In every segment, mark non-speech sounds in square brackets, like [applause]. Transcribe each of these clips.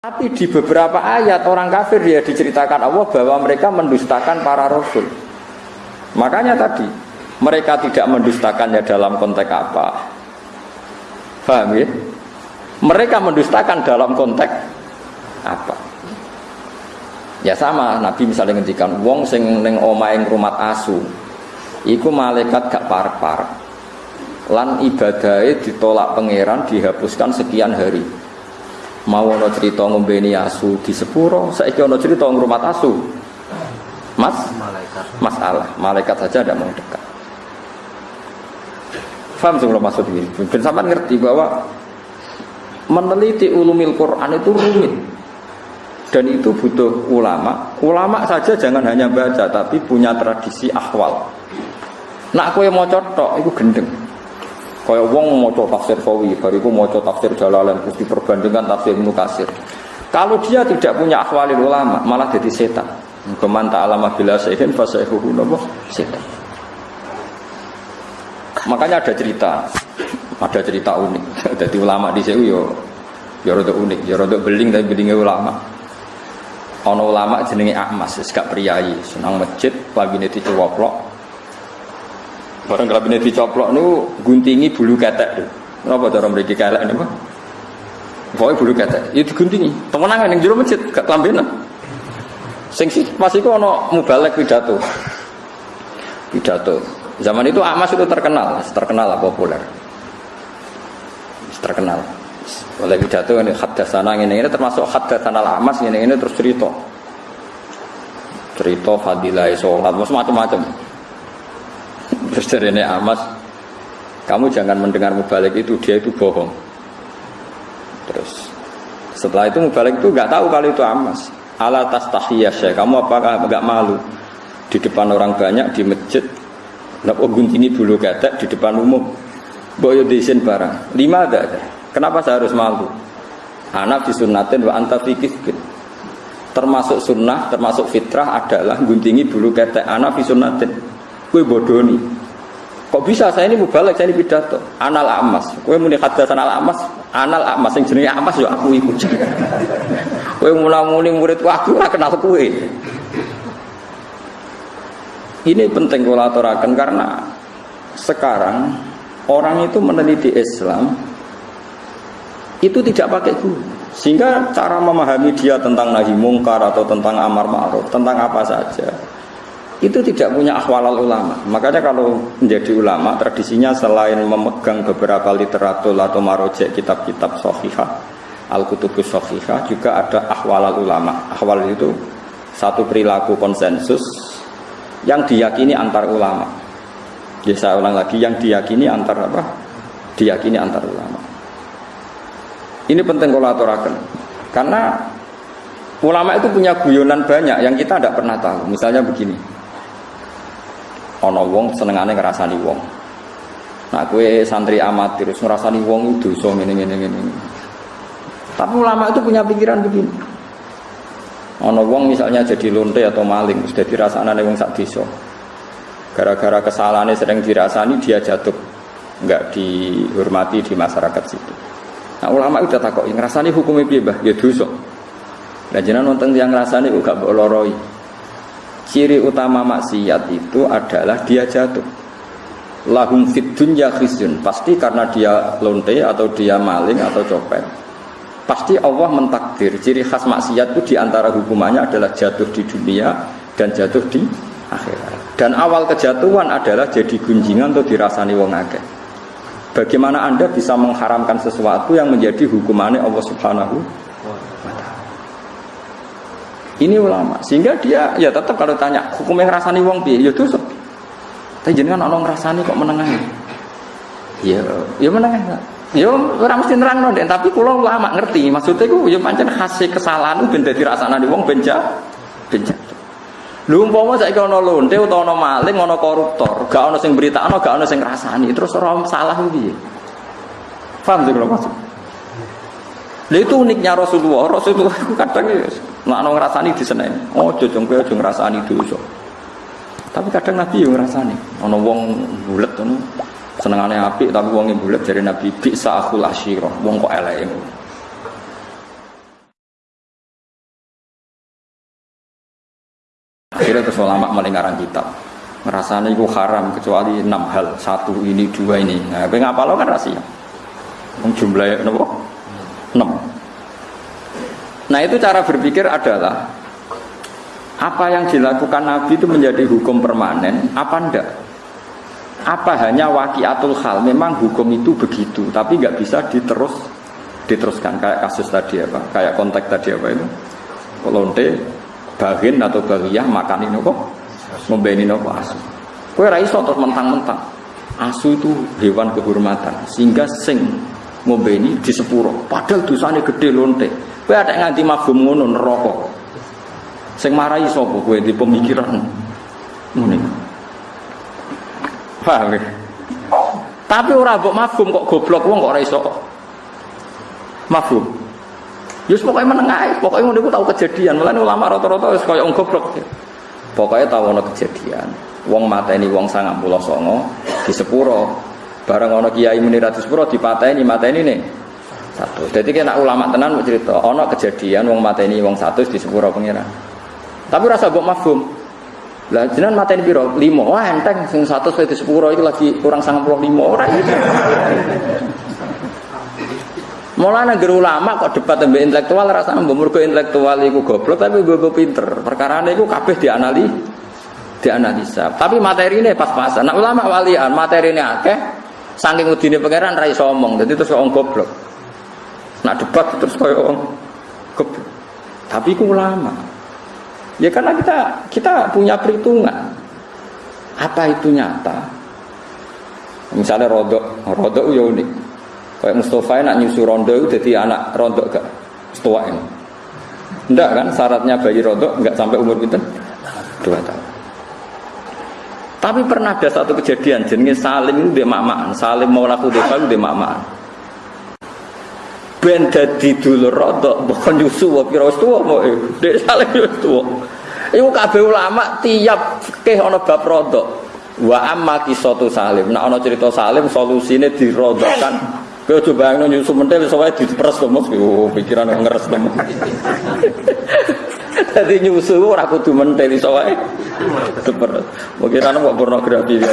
Tapi di beberapa ayat orang kafir dia diceritakan Allah bahwa mereka mendustakan para rasul. Makanya tadi mereka tidak mendustakannya dalam konteks apa? Paham ya? Mereka mendustakan dalam konteks apa? Ya sama, Nabi misalnya ngendikan wong sing ning omahe rumah asu. Iku malaikat gak parek-parek. Lan ibadahnya ditolak pangeran dihapuskan sekian hari mau ono cerita ngombeni asu di sepuro saiki ono cerita ngrumat asu. Mas? Malaikat. Masalah. Malaikat saja tidak mau dekat. Faham kalau maksud ini? Dan sampai ngerti bahwa meneliti ulumil Quran itu rumit. Dan itu butuh ulama. Ulama saja jangan hanya baca tapi punya tradisi ahwal. Nak kue mau cotok itu gendeng Kaya wong maca tafsir Sawi, bariku maca tafsir Jalalain terus diperbandingkan tafsir Ibnu Katsir. Kalau dia tidak punya akhwalil ulama, malah jadi setan. Keman ta'alama bila sehin fasaihuhu napa setan. Makanya ada cerita, ada cerita unik. [laughs] Jadi ulama di sini yo yo rada unik, yo rada beling tapi belingnya ulama. Ono ulama jenenge Ahmas, gak priayi, senang masjid, pagi niti cowoklok, Barang kelabine dicoplok nu guntingi bulu ketek. Kenapa cara mriki kelek niku? Pokoke bulu ketek. Itu guntingi. Temenan ning jero masjid gak kelambenan. Sing sih pas iku ana mubalek pidato. Pidato. Zaman itu Amas itu terkenal, terkenal lah populer. Terkenal. Oleh pidato ini hadasana ini ini termasuk hadasana Amas ini ini terus cerita. Cerita fadilah sholat, macam-macam. Terus dari Amas, kamu jangan mendengar mubalik itu, dia itu bohong. Terus setelah itu mubalik itu nggak tahu kalau itu Amas. Ala tas tahiyah kamu apakah nggak malu di depan orang banyak di masjid? Napa guntingi bulu ketek di depan umum? Boyo desain barang. Lima ada. Kenapa saya harus malu? Anak disunnatin wa anta Termasuk sunnah, termasuk fitrah adalah guntingi bulu ketek. Anak disunnatin. Kue bodoni. Kok bisa saya ini mubalek, saya ini pidato. Anal amas. Kue muni hadasan anal amas. Anal amas yang jenis amas ya aku ikut. Kue mulai muni muridku aku ora kenal kue. Ini penting kalau aturakan karena sekarang orang itu meneliti Islam itu tidak pakai guru. Sehingga cara memahami dia tentang nahi mungkar atau tentang amar ma'ruf, tentang apa saja itu tidak punya akhwalal ulama. Makanya kalau menjadi ulama tradisinya selain memegang beberapa literatur atau marojek kitab-kitab sohihah, al-kutubus sohihah juga ada akhwalal ulama. Akhwal itu satu perilaku konsensus yang diyakini antar ulama. Jadi saya ulang lagi yang diyakini antar apa? Diyakini antar ulama. Ini penting kalau aturakan. Karena ulama itu punya guyonan banyak yang kita tidak pernah tahu. Misalnya begini ana wong senengane ngrasani wong. Nah, kue santri amatir terus ngrasani wong itu dosa ngene ngene ngene. Tapi ulama itu punya pikiran begini. Ana wong misalnya jadi lonte atau maling, sudah dirasanane wong sak desa. Gara-gara kesalahannya sering dirasani dia jatuh enggak dihormati di masyarakat situ. Nah ulama itu takut, ngerasani hukumnya piye Ya dosa. Lah jenengan nonton yang ngrasani gak loroi. Ciri utama maksiat itu adalah dia jatuh. Lahum fit dunya khizyun. Pasti karena dia lonte atau dia maling atau copet. Pasti Allah mentakdir. Ciri khas maksiat itu di antara hukumannya adalah jatuh di dunia dan jatuh di akhirat. Dan awal kejatuhan adalah jadi gunjingan atau dirasani wong akeh. Bagaimana Anda bisa mengharamkan sesuatu yang menjadi hukumannya Allah Subhanahu ini ulama. Sehingga dia ya tetap kalau tanya hukumnya ngrasani wong piye? Ya dosa. Tapi jenengan ana ngrasani kok menengahi. Ya, ya menengahi. Ya ora mesti nerangno ndek, tapi kula ulama ngerti. Maksudnya iku ya pancen khase kesalahan ben dadi rasane wong benja benja. Lho umpama saiki ana lonte utawa ana maling, ana koruptor, gak ana sing beritakno, gak ana sing ngrasani, terus ora salah piye? Paham sih kalau maksud? Lha itu uniknya Rasulullah. Rasulullah itu kadang ya makno ngrasani diseneng. Oh, jojong kowe aja ngrasani dosa. Tapi kadang Nabi yo ngrasani. Ana wong bulet ngono. Senengane apik tapi wong bulet dari Nabi bi aku asyira. Wong kok eleke Akhirnya terus ulama melingkaran kitab ngerasani itu haram kecuali enam hal satu ini dua ini nah, apa ngapa lo kan rahasia jumlahnya nopo Enam. Nah itu cara berpikir adalah apa yang dilakukan Nabi itu menjadi hukum permanen, apa enggak? Apa hanya wakiatul hal? Memang hukum itu begitu, tapi nggak bisa diterus diteruskan kayak kasus tadi apa? Kayak konteks tadi apa itu? Lonte, bagin atau bagiyah makan ini kok membeni nopo asu. Kue raiso terus mentang-mentang. Asu itu hewan kehormatan sehingga sing ngombeni di sepuro. Padahal dosanya gede lonte. Kue ada nganti mafhum ngono neraka. Sing marahi sapa kowe di pemikiran ngene. Paham ya? Tapi ora mbok mafhum kok goblok wong kok ora iso mafhum. Yus pokoknya menengah, pokoknya ngono tahu kejadian. Mulane ulama rata-rata wis wong goblok. Pokoknya tahu ono kejadian. Wong ini wong sangat pulau songo di sepuro. Barang ono kiai muni ratus sepuro di ini mata ini nih satu. Jadi kena ulama tenan mau cerita. Ono kejadian wong ini wong satu di sepuro pengiran. Tapi rasa bok mafhum. Lah jenengan ini biro limo. Wah enteng sing satu di sepuro itu lagi kurang sangat pulau limo orang itu. Mulane negeri ulama kok debat tembak intelektual rasanya mbok intelektual iku goblok tapi gue pinter. Perkara ini kabeh dianali dianalisa. Tapi materi ini pas-pasan. Nah ulama walian materi ini akeh saking udine pangeran ra iso omong. Dadi terus wong goblok. Nah debat terus koyo wong goblok. Tapi ku ulama. Ya karena kita kita punya perhitungan. Apa itu nyata? Misalnya rodok, rodok ya unik. Kayak Mustafa nak nyusu rondo itu jadi anak rondo gak setua ini. Enggak kan syaratnya bayi rondo enggak sampai umur kita dua tahun. Tapi pernah ada satu kejadian jenenge Salim itu dia mamaan. Salim mau laku dia mamaan. Ben dadi dulur rodok bukan nyusu wa pira tuwa mau Dek Salim wis tuwa. Iku ulama tiap fikih ana bab rodok. Wa amma kisatu Salim. Nah ana cerita Salim solusine dirodokkan Kau coba yang nyusu mentel soalnya diperes tuh mas, oh, pikiran ngeres tuh. Jadi nyusu aku tuh mentel soalnya diperes. Mungkin anak mau pornografi ya.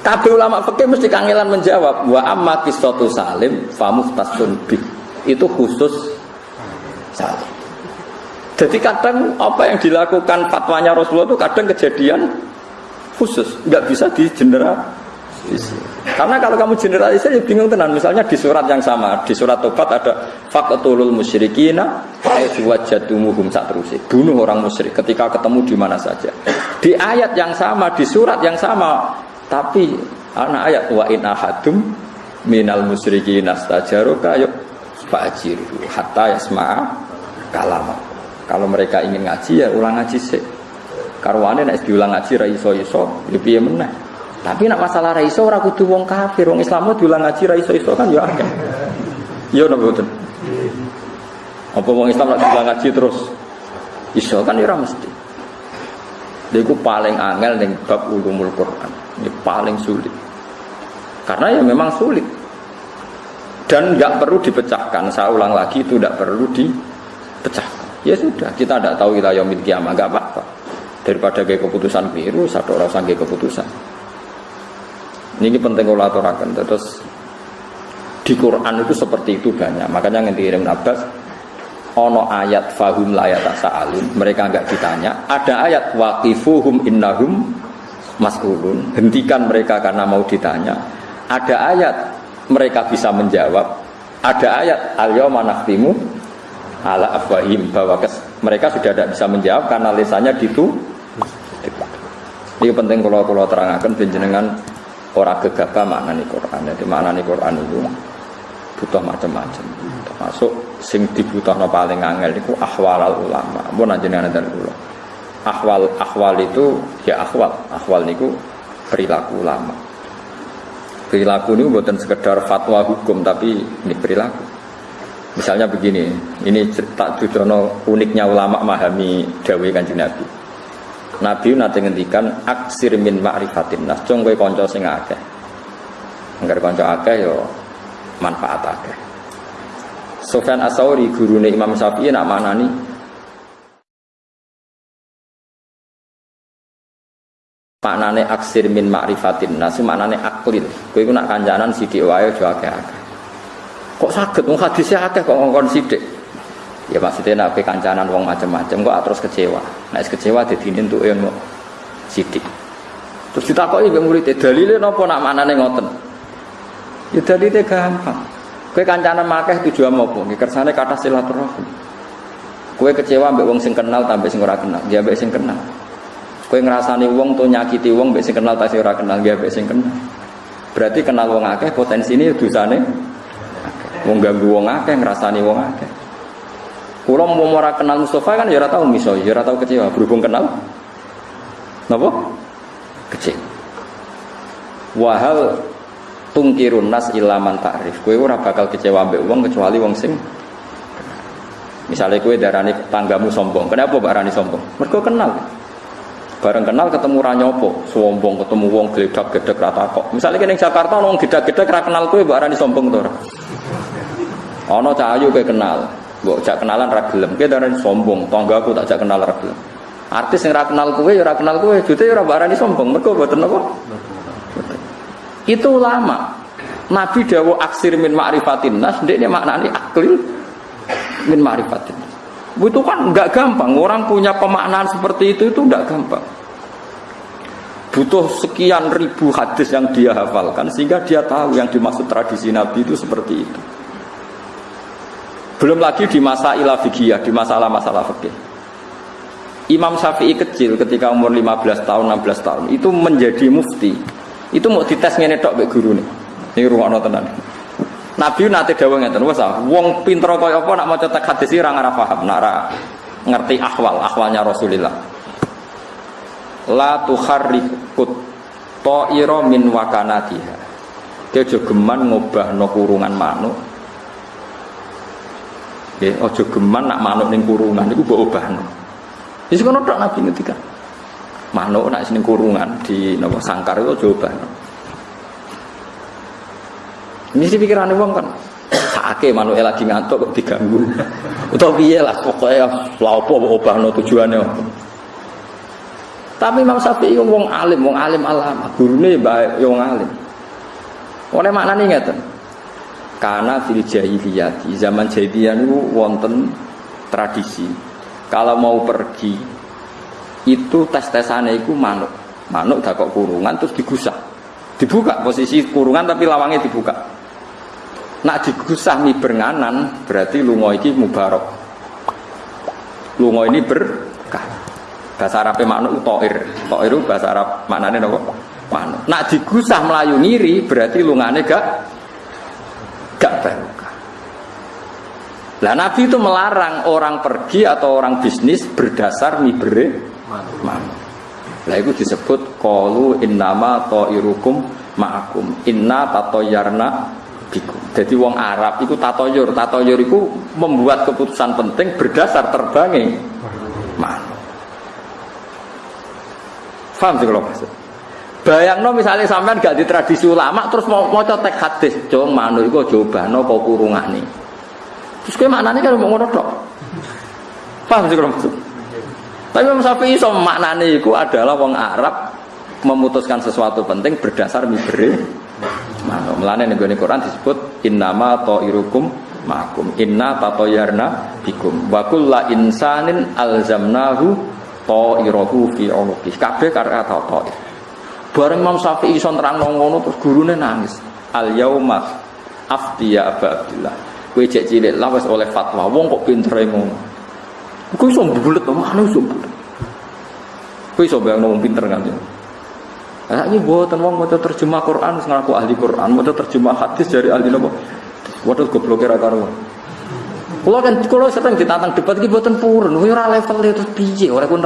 Tapi ulama fikih mesti kangelan menjawab wa amma kisatu salim famuftasun bi. Itu khusus salim. Jadi kadang apa yang dilakukan fatwanya Rasulullah itu kadang kejadian khusus, nggak bisa di general karena kalau kamu generalisir ya bingung tenan. Misalnya di surat yang sama, di surat Tobat ada faqtulul musyrikina aitu wajadumuhum terus Bunuh orang musyrik ketika ketemu di mana saja. Di ayat yang sama, di surat yang sama, tapi anak ayat wa in ahadum minal musyrikin astajaruka yuk fajiru hatta yasma'a kalama. Kalau mereka ingin ngaji ya ulang ngaji sih. Karwane nek diulang ngaji ra iso iso, ya piye meneh. Tapi nak masalah raiso ora kudu wong kafir, wong Islam diulang ngaji raiso iso kan ya akeh. Yo napa mboten? Apa wong Islam nak diulang ngaji terus iso kan ya ora mesti. Iku paling angel ning bab ulumul Quran. Ini paling sulit. Karena ya memang sulit. Dan nggak perlu dipecahkan. Saya ulang lagi itu tidak perlu dipecahkan. Ya sudah, kita tidak tahu kita yaumil kiamah, nggak apa-apa. Daripada kayak keputusan biru, satu orang sanggih keputusan. Ini penting kalau aturakan. Terus di Quran itu seperti itu banyak. Makanya yang dikirim Abbas, ono ayat fahum layat sa'alun. Mereka enggak ditanya. Ada ayat waqifuhum innahum mas'ulun. Hentikan mereka karena mau ditanya. Ada ayat mereka bisa menjawab. Ada ayat al-yawma nakhtimu ala afwahim bahwa mereka sudah tidak bisa menjawab karena lisannya ditu. Ini penting kalau kalau terangkan penjenengan orang gegabah maknani Quran. Jadi maknani Quran itu butuh macam-macam. Termasuk sing dibutuhno paling angel itu ahwal ulama. Mun jenengan dan kula. Ahwal ahwal itu ya ahwal. Ahwal niku perilaku ulama. Perilaku ini bukan sekedar fatwa hukum tapi ini perilaku. Misalnya begini, ini tak tujono uniknya ulama memahami dawai kanjeng Nabi. Nabi nanti ngendikan aksir min ma'rifatin nas. Cung kowe kanca sing akeh. Enggar kanca akeh yo manfaat akeh. Sofyan guru gurune Imam Syafi'i nak manani maknane aksir min ma'rifatin nas maknane aklin kowe iku nak kancanan sithik wae aja akeh kok saged wong hadise akeh kok ngongkon sithik ya maksudnya nak kancanan wong macam-macam kok terus kecewa. Nek kecewa dadi entuk yo sithik terus ditakoki mbek murid dalile napa nak maknane ngoten? Ya dalile gampang. Kowe kancanan akeh tujuan apa? Nggih kersane kata silaturahim kowe kecewa mbek wong sing kenal tambah sing ora kenal. Ya mbek sing kenal. Kue ngerasani wong tuh nyakiti wong mbek sing kenal tak ora kenal. Ya mbek sing kenal. Berarti kenal wong akeh potensi ini dosane wong ganggu wong akeh ngerasani wong akeh. Kulo mau ora kenal Mustafa kan ya tau miso, ya tau kecewa berhubung kenal. Napa? Kecewa. Wahal tungkirun nas ilaman ta'rif. Kue ora bakal kecewa mbek wong kecuali wong sing Misalnya kue darani tanggamu sombong, kenapa barani sombong? Mereka kenal. Bareng kenal ketemu ranyopo, sombong ketemu wong geledak-gedek rata kok. Misalnya kene Jakarta wong gedek-gedek ra kenal kowe mbok arani sombong to ora? Ana kowe kenal, mbok jak kenalan ra. Kowe darani sombong, tanggaku tak jak kenal ra gelem. Artis yang ra kenal kowe ya kenal kowe, jute ya ora arani sombong. Mergo mboten apa? Itu lama. Nabi dawo aksir min ma'rifatin nas, ndekne maknane aklil min ma'rifatin itu kan nggak gampang. Orang punya pemaknaan seperti itu itu nggak gampang. Butuh sekian ribu hadis yang dia hafalkan sehingga dia tahu yang dimaksud tradisi Nabi itu seperti itu. Belum lagi di masa ilah fikih, di masalah-masalah fikih. Imam Syafi'i kecil ketika umur 15 tahun, 16 tahun itu menjadi mufti. Itu mau dites ngene tok mbek nih Ini ruang tenan. Nabi nanti dawuh ngeten, wes ah, wong pinter kaya apa nak maca tek hadis ora ora paham, nak ora ngerti ahwal, ahwalnya Rasulullah. La tukharrikut ta'ira min wakanatiha. Dia jogeman ngubah no kurungan manuk. Ya, ojo geman nak manuk ning kurungan iku mbok ubahno. Wis kono tok Nabi ngendika. Manuk nak sing kurungan di napa sangkar itu. Ini sih pikiran wong kan. Sake manuk lagi ngantuk kok diganggu. [laughs] Utawa piye lah pokoknya lha apa obahno tujuane Tapi Imam Syafi'i wong alim, wong alim alama, gurune bae wong alim. Oleh maknane ngeten. Karena fil jahiliyah, di zaman jahiliyah niku wonten tradisi. Kalau mau pergi itu tes-tesane iku manuk. Manuk gak kok kurungan terus digusah. Dibuka posisi kurungan tapi lawangnya dibuka. Nak digusah mi bernganan berarti lungo iki mubarok. Lungo ini berkah. Bahasa Arab manuk toir. Toir bahasa Arab maknane napa? Manuk. Nak digusah melayu ngiri berarti lungane gak Lah Nabi itu melarang orang pergi atau orang bisnis berdasar mi bere manuk. Lah itu disebut qalu innama ta'irukum ma'akum inna tatoyarna bikum. Jadi wong Arab itu tatoyur, tatoyur itu membuat keputusan penting berdasar terbangnya mana. Faham sih kalau maksud? Bayang no misalnya sampean gak di tradisi ulama terus mau mau tek hadis, jong manu itu coba no kau kurungan nih. Terus mana nih kan ngono dok? Paham sih kalau maksud? Tapi Imam Syafi'i so maknanya itu adalah wong Arab memutuskan sesuatu penting berdasar mibere Nah, melane ning Quran disebut innama ta'irukum ma'akum inna tatoyarna bikum wa kullu insanin alzamnahu ta'irahu fi unuqih. Kabeh karo kata ta'ir. Bareng Imam Syafi'i iso nerangno ngono terus gurune nangis. Al yauma aftiya Aba Abdullah kowe cek cilik lah wis oleh fatwa. Wong kok pintere ngono? Kowe iso bulet to mana iso bulet kowe iso pinter kan Nah, ini wong. Mau terjemah Quran, ngaku ahli Quran, mau terjemah hadis dari ahli nopo. Waduh goblok kira karo. Kalau kan kalau sering ditantang debat iki buatan purun, ora level itu piye, ora ku.